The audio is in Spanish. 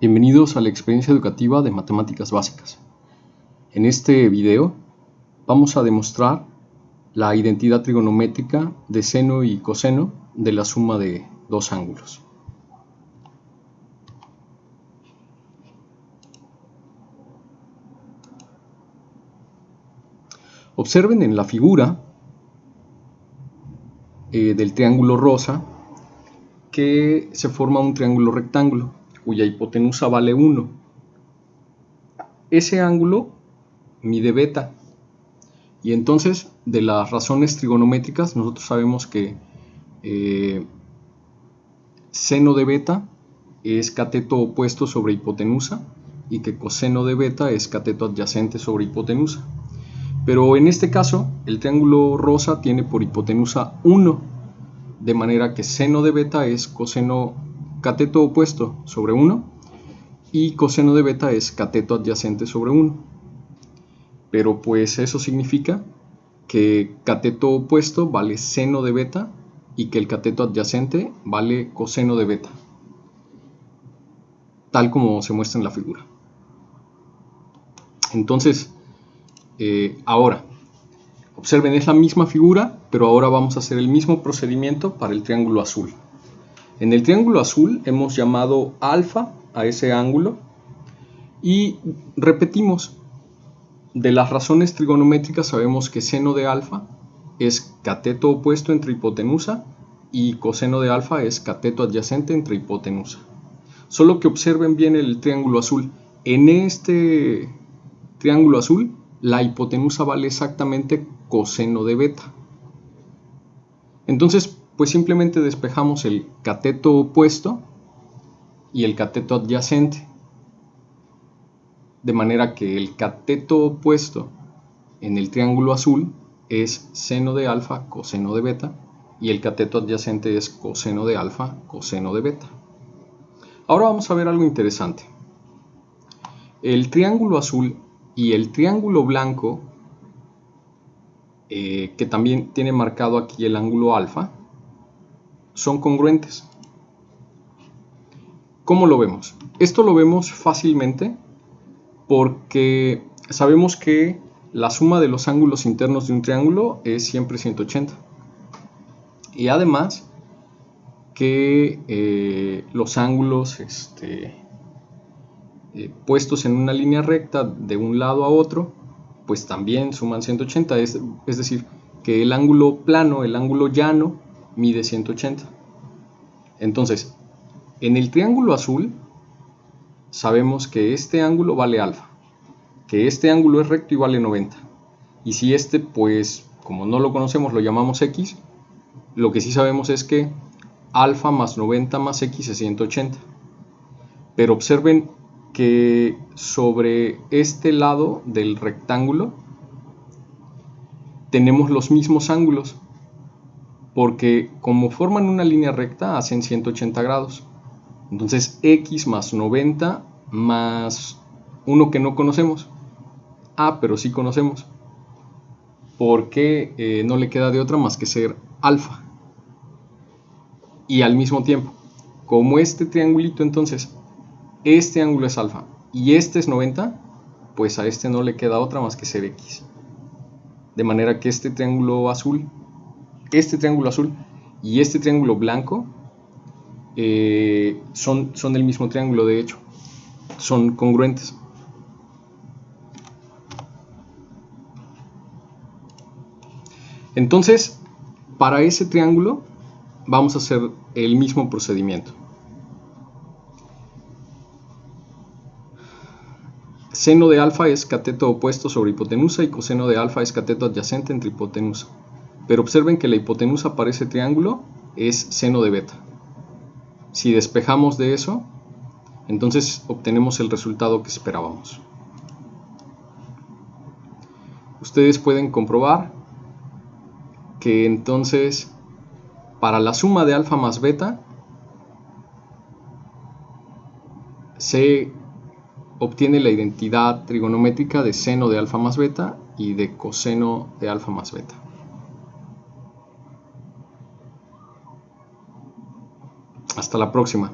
Bienvenidos a la experiencia educativa de matemáticas básicas. En este video vamos a demostrar la identidad trigonométrica de seno y coseno de la suma de dos ángulos. Observen en la figura eh, del triángulo rosa que se forma un triángulo rectángulo cuya hipotenusa vale 1. Ese ángulo mide beta. Y entonces, de las razones trigonométricas, nosotros sabemos que eh, seno de beta es cateto opuesto sobre hipotenusa y que coseno de beta es cateto adyacente sobre hipotenusa. Pero en este caso, el triángulo rosa tiene por hipotenusa 1, de manera que seno de beta es coseno cateto opuesto sobre 1 y coseno de beta es cateto adyacente sobre 1. Pero pues eso significa que cateto opuesto vale seno de beta y que el cateto adyacente vale coseno de beta, tal como se muestra en la figura. Entonces, eh, ahora, observen, es la misma figura, pero ahora vamos a hacer el mismo procedimiento para el triángulo azul. En el triángulo azul hemos llamado alfa a ese ángulo y repetimos, de las razones trigonométricas sabemos que seno de alfa es cateto opuesto entre hipotenusa y coseno de alfa es cateto adyacente entre hipotenusa. Solo que observen bien el triángulo azul. En este triángulo azul la hipotenusa vale exactamente coseno de beta. Entonces pues simplemente despejamos el cateto opuesto y el cateto adyacente. De manera que el cateto opuesto en el triángulo azul es seno de alfa coseno de beta y el cateto adyacente es coseno de alfa coseno de beta. Ahora vamos a ver algo interesante. El triángulo azul y el triángulo blanco, eh, que también tiene marcado aquí el ángulo alfa, son congruentes. ¿Cómo lo vemos? Esto lo vemos fácilmente porque sabemos que la suma de los ángulos internos de un triángulo es siempre 180. Y además que eh, los ángulos este, eh, puestos en una línea recta de un lado a otro, pues también suman 180. Es, es decir, que el ángulo plano, el ángulo llano, mide 180. Entonces, en el triángulo azul sabemos que este ángulo vale alfa, que este ángulo es recto y vale 90. Y si este, pues, como no lo conocemos, lo llamamos x, lo que sí sabemos es que alfa más 90 más x es 180. Pero observen que sobre este lado del rectángulo tenemos los mismos ángulos porque como forman una línea recta hacen 180 grados. Entonces x más 90 más uno que no conocemos. Ah, pero sí conocemos. Porque eh, no le queda de otra más que ser alfa. Y al mismo tiempo, como este triangulito entonces, este ángulo es alfa y este es 90, pues a este no le queda otra más que ser x. De manera que este triángulo azul este triángulo azul y este triángulo blanco eh, son, son del mismo triángulo, de hecho, son congruentes. Entonces, para ese triángulo vamos a hacer el mismo procedimiento. Seno de alfa es cateto opuesto sobre hipotenusa y coseno de alfa es cateto adyacente entre hipotenusa. Pero observen que la hipotenusa para ese triángulo es seno de beta. Si despejamos de eso, entonces obtenemos el resultado que esperábamos. Ustedes pueden comprobar que entonces para la suma de alfa más beta se obtiene la identidad trigonométrica de seno de alfa más beta y de coseno de alfa más beta. Hasta la próxima.